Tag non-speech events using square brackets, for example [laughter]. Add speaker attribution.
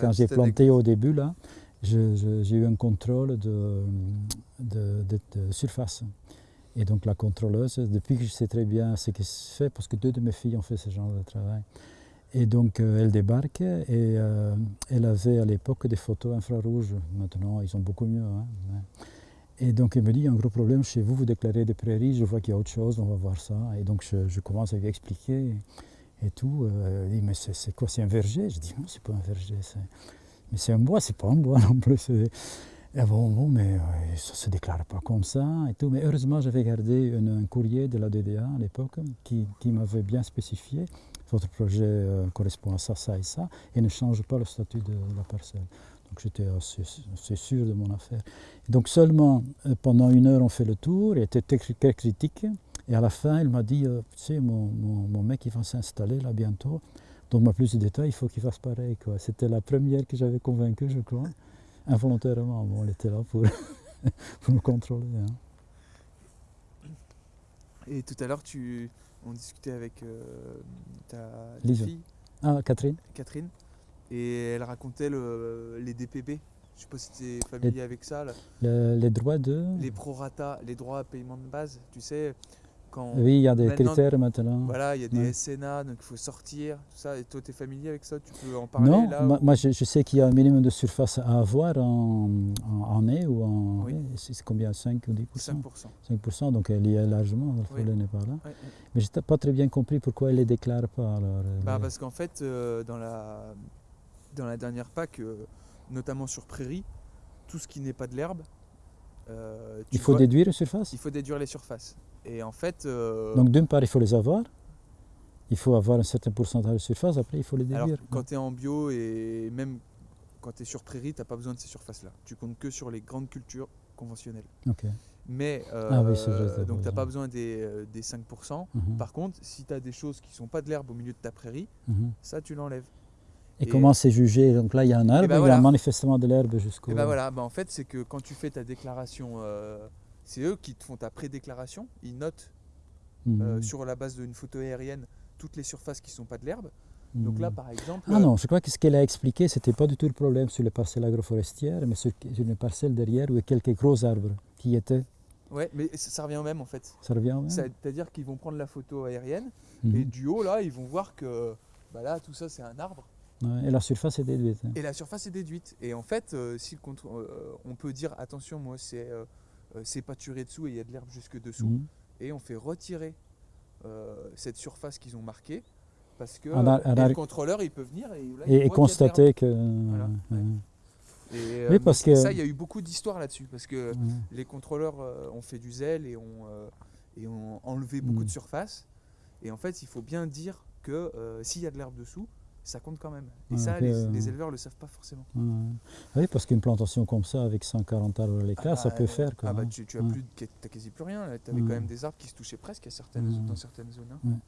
Speaker 1: Quand j'ai planté au début, là, j'ai eu un contrôle de, de, surface. Et donc la contrôleuse, depuis que je sais très bien ce qui se fait, parce que deux de mes filles ont fait ce genre de travail, et donc euh, elle débarque et euh, elle avait à l'époque des photos infrarouges. Maintenant, ils sont beaucoup mieux. Hein, et donc elle me dit, il y a un gros problème chez vous, vous déclarez des prairies, je vois qu'il y a autre chose, on va voir ça. Et donc je, commence à lui expliquer et tout. Euh, il dit, mais c'est quoi, c'est un verger? Je dis, non, c'est pas un verger. Mais c'est un bois, c'est pas un bois non plus. Et bon, bon, mais ça ne se déclare pas comme ça et tout. Mais heureusement, j'avais gardé un courrier de la DDA à l'époque qui, qui m'avait bien spécifié votre projet euh, correspond à ça, ça et ça, et ne change pas le statut de la parcelle. Donc j'étais assez, sûr de mon affaire. donc seulement euh, pendant une heure on fait le tour, il était très, critique, et à la fin il m'a dit, euh, tu sais, mon, mon, mec il va s'installer là bientôt, donc plus de détails, il faut qu'il fasse pareil. C'était la première que j'avais convaincu, je crois, involontairement, bon, elle était là pour, [laughs] pour me contrôler. Hein.
Speaker 2: Et tout à l'heure, tu, on discutait avec euh, ta, fille.
Speaker 1: Ah, Catherine.
Speaker 2: Catherine. Et elle racontait les DPB. Je ne sais pas si tu es familier avec ça.
Speaker 1: les droits de.
Speaker 2: Les prorata, les droits à paiement de base. Tu sais,
Speaker 1: oui, il y a des critères maintenant.
Speaker 2: Voilà, il y a des SNA, donc il faut sortir, tout ça. Et toi, tu es familier avec ça? Tu peux en parler
Speaker 1: Non,
Speaker 2: là,
Speaker 1: moi, je, sais qu'il y a un minimum de surface à avoir en, en, année ou en. Oui. C'est combien 5 ou 10 5 5 donc elle y est largement, le n'est pas là. Mais je n'ai pas très bien compris pourquoi elle ne les déclare pas. Alors,
Speaker 2: bah, Parce qu'en fait, euh, dans, la, dans la dernière PAC, euh, notamment sur prairie, tout ce qui n'est pas de l'herbe,
Speaker 1: euh, il faut déduire les surfaces?
Speaker 2: Il faut déduire les surfaces. Et en fait. Euh,
Speaker 1: Donc d'une part, il faut les avoir. Il faut avoir un certain pourcentage de surface, après il faut les déduire. Alors,
Speaker 2: quand tu es en bio et même quand tu es sur prairie, tu n'as pas besoin de ces surfaces-là. Tu comptes que sur les grandes cultures conventionnelles.
Speaker 1: Ok.
Speaker 2: Mais euh, ah oui, vrai, donc tu n'as pas besoin des, des 5%. Mhm. Par contre, si tu as des choses qui ne sont pas de l'herbe au milieu de ta prairie, mhm. ça tu l'enlèves.
Speaker 1: Et, comment c'est jugé? Donc là, il y a un arbre, ben il y a manifestement de l'herbe jusqu'au.
Speaker 2: Et ben voilà, ben en fait, c'est que quand tu fais ta déclaration, euh, c'est eux qui te font ta pré-déclaration. Ils notent euh, mhm. sur la base d'une photo aérienne toutes les surfaces qui ne sont pas de l'herbe. Donc là, mhm. par exemple.
Speaker 1: Ah non, je crois que ce qu'elle a expliqué, ce n'était pas du tout le problème sur les parcelles agroforestières, mais sur, une parcelle derrière où il y a quelques gros arbres qui étaient.
Speaker 2: Ouais, mais ça, revient au même en fait.
Speaker 1: Ça revient au même.
Speaker 2: C'est-à-dire qu'ils vont prendre la photo aérienne et mhm. du haut là, ils vont voir que bah là, tout ça, c'est un arbre
Speaker 1: et la surface est déduite.
Speaker 2: Et la surface est déduite. Et en fait, euh, si on peut dire attention, moi c'est euh, pâturé dessous et il y a de l'herbe jusque dessous, mhm. et on fait retirer cette surface qu'ils ont marquée parce que le contrôleur il peut venir
Speaker 1: et, constater que.
Speaker 2: Et, parce que ça, il y a eu beaucoup d'histoires là-dessus parce que les contrôleurs ont fait du zèle et ont, et ont enlevé beaucoup de mhm. surface. Et en fait, il faut bien dire que s'il y a de l'herbe dessous, ça compte quand même. Et ça, euh, les, éleveurs ne le savent pas forcément.
Speaker 1: Oui, parce qu'une plantation comme ça, avec 140 arbres à l'écart, ah ça bah, peut faire.
Speaker 2: ah bah, tu, tu as, plus, as quasi plus rien. Tu avais quand même des arbres qui se touchaient presque à certaines, dans certaines zones. Hein.